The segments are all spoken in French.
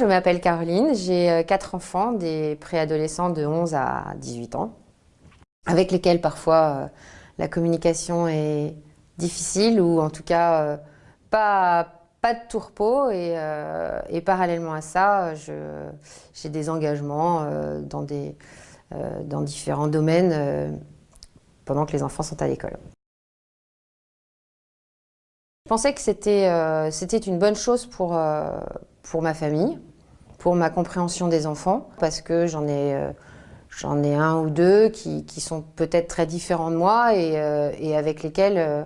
Je m'appelle Caroline, j'ai euh, quatre enfants, des préadolescents de 11 à 18 ans, avec lesquels parfois euh, la communication est difficile ou en tout cas euh, pas, pas de tourpeau et, parallèlement à ça, j'ai des engagements dans, des, dans différents domaines pendant que les enfants sont à l'école. Je pensais que c'était une bonne chose pour, pour ma famille, pour ma compréhension des enfants, parce que j'en ai, euh, ai un ou deux qui, qui sont peut-être très différents de moi et, euh, avec lesquels euh,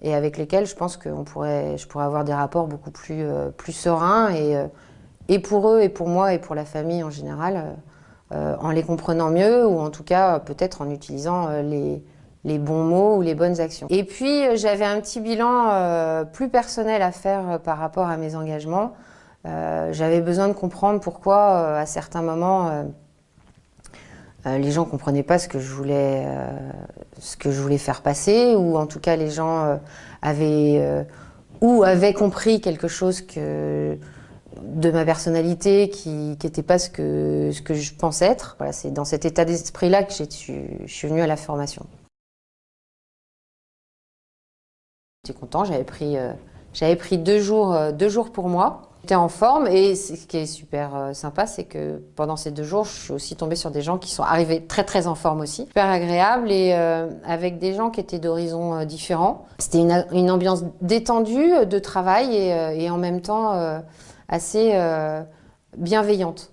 et avec lesquels je pense que pourrait, je pourrais avoir des rapports beaucoup plus, plus sereins et, et pour eux et pour moi et pour la famille en général, en les comprenant mieux ou en tout cas peut-être en utilisant les, les bons mots ou les bonnes actions. Et puis j'avais un petit bilan plus personnel à faire par rapport à mes engagements. Euh, j'avais besoin de comprendre pourquoi, euh, à certains moments, euh, les gens ne comprenaient pas ce que, je voulais, ce que je voulais faire passer, ou en tout cas les gens avaient, ou avaient compris quelque chose de ma personnalité qui n'était pas ce que, je pense être. Voilà, C'est dans cet état d'esprit-là que je suis venue à la formation. J'étais content, j'avais pris, j'avais pris deux, jours, deux jours pour moi. J'étais en forme et ce qui est super euh, sympa, c'est que pendant ces deux jours, je suis aussi tombée sur des gens qui sont arrivés très très en forme aussi. Super agréable et euh, avec des gens qui étaient d'horizons euh, différents. C'était une, ambiance détendue de travail et en même temps assez bienveillante.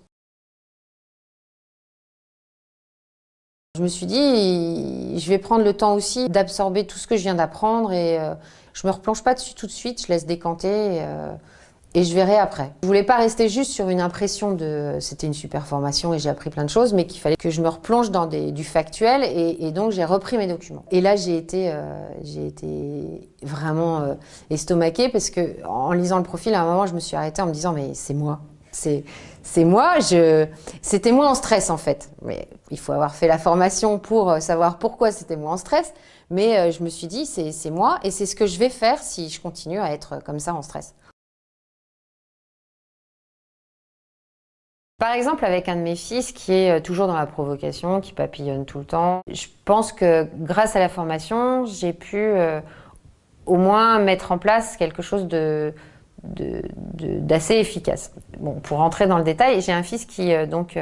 Je me suis dit, je vais prendre le temps aussi d'absorber tout ce que je viens d'apprendre et je me replonge pas dessus tout de suite, je laisse décanter. Et, et je verrai après. Je voulais pas rester juste sur une impression de c'était une super formation et j'ai appris plein de choses, mais qu'il fallait que je me replonge dans du factuel et, donc j'ai repris mes documents. Et là j'ai été, euh, vraiment euh, estomaquée parce que en lisant le profil, à un moment je me suis arrêtée en me disant mais c'est moi. C'est moi, c'était moi en stress en fait. Mais il faut avoir fait la formation pour euh, savoir pourquoi c'était moi en stress. Mais je me suis dit, c'est moi et c'est ce que je vais faire si je continue à être comme ça en stress. Par exemple, avec un de mes fils qui est euh, toujours dans la provocation, qui papillonne tout le temps, je pense que grâce à la formation, j'ai pu euh, au moins mettre en place quelque chose de d'assez efficace. Bon, pour rentrer dans le détail, j'ai un fils qui, euh, donc,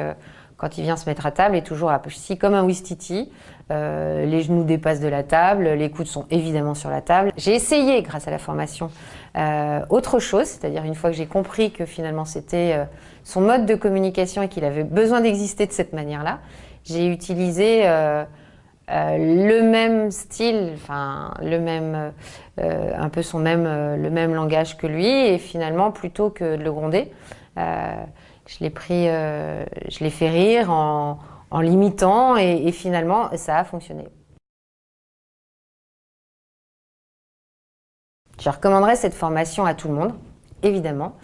quand il vient se mettre à table, est toujours assis comme un Wistiti. Euh, les genoux dépassent de la table, les coudes sont évidemment sur la table. J'ai essayé, grâce à la formation, euh, autre chose, c'est-à-dire une fois que j'ai compris que finalement c'était euh, son mode de communication et qu'il avait besoin d'exister de cette manière-là, j'ai utilisé euh, le même style, enfin le même, un peu son même, le même langage que lui, et finalement plutôt que de le gronder, je l'ai pris, euh, je l'ai fait rire en, l'imitant et, finalement ça a fonctionné. Je recommanderais cette formation à tout le monde, évidemment.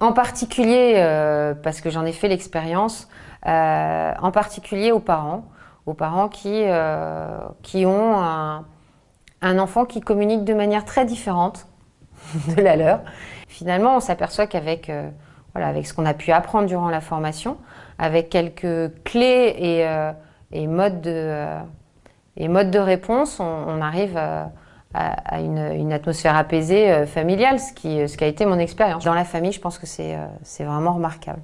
En particulier, euh, parce que j'en ai fait l'expérience, euh, en particulier aux parents, aux parents qui, qui ont un, enfant qui communique de manière très différente de la leur. Finalement, on s'aperçoit qu'avec avec ce qu'on a pu apprendre durant la formation, avec quelques clés et, euh, modes, de, euh, et modes de réponse, on, arrive à, une, atmosphère apaisée euh, familiale, ce qui, ce qui a été mon expérience. Dans la famille, je pense que c'est vraiment remarquable.